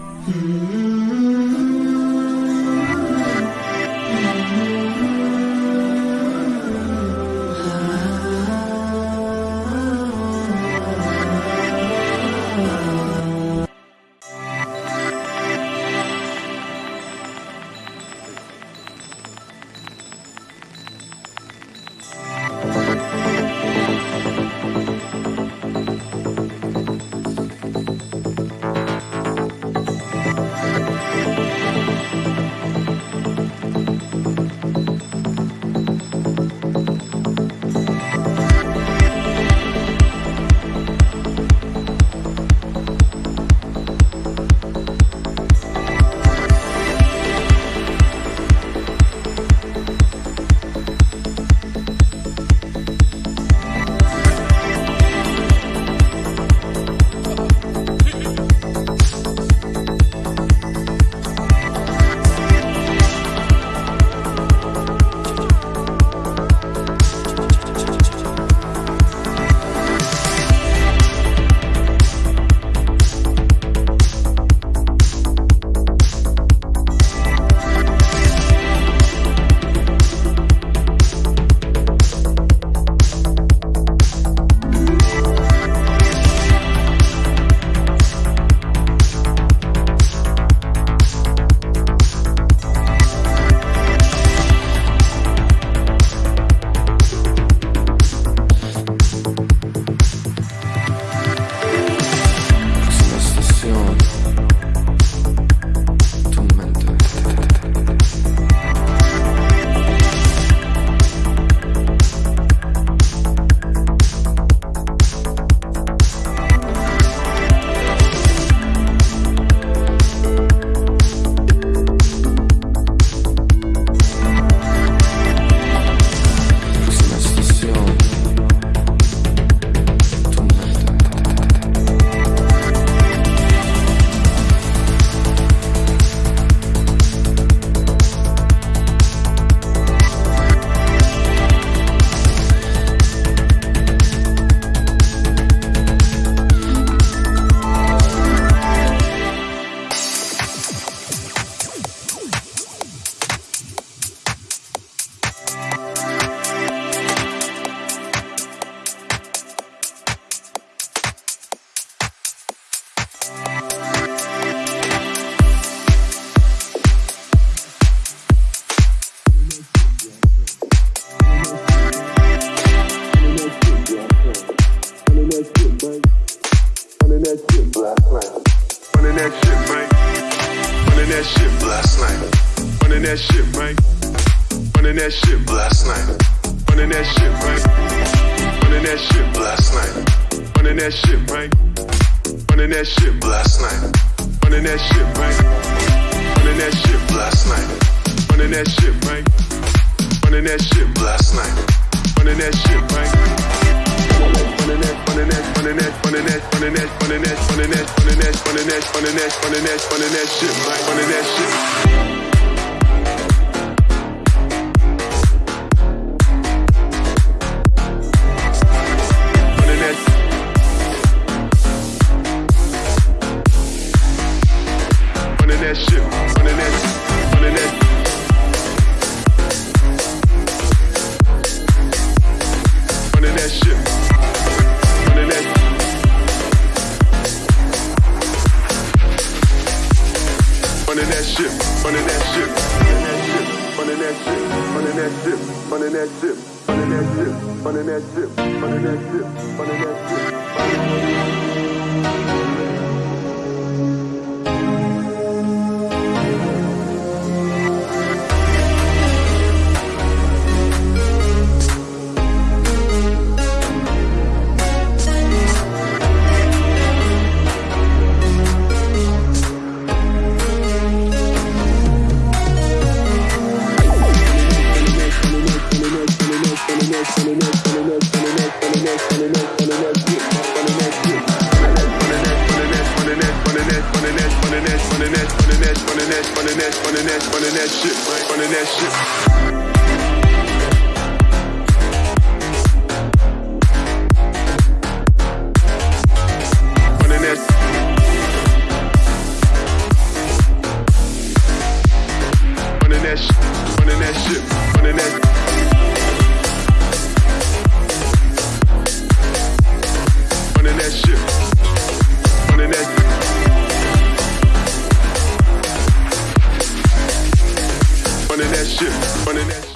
Mm-hmm. Running that shit last. Running that shit, man. Running that shit last night. Running that shit, man. Running that shit last night. Running that shit, man. Running that shit last night. Running that shit, man. Running that shit last night. Running that shit, man. Running that shit last night. Running that shit, man. Running that shit last night. Running that shit, man shit, Mike, that shit. running that ship, running that ship, running that ship, running that ship, running that ship. running that, running that, running that, running that, running that, running that, running that, running that shit, running that shit. shit. Running that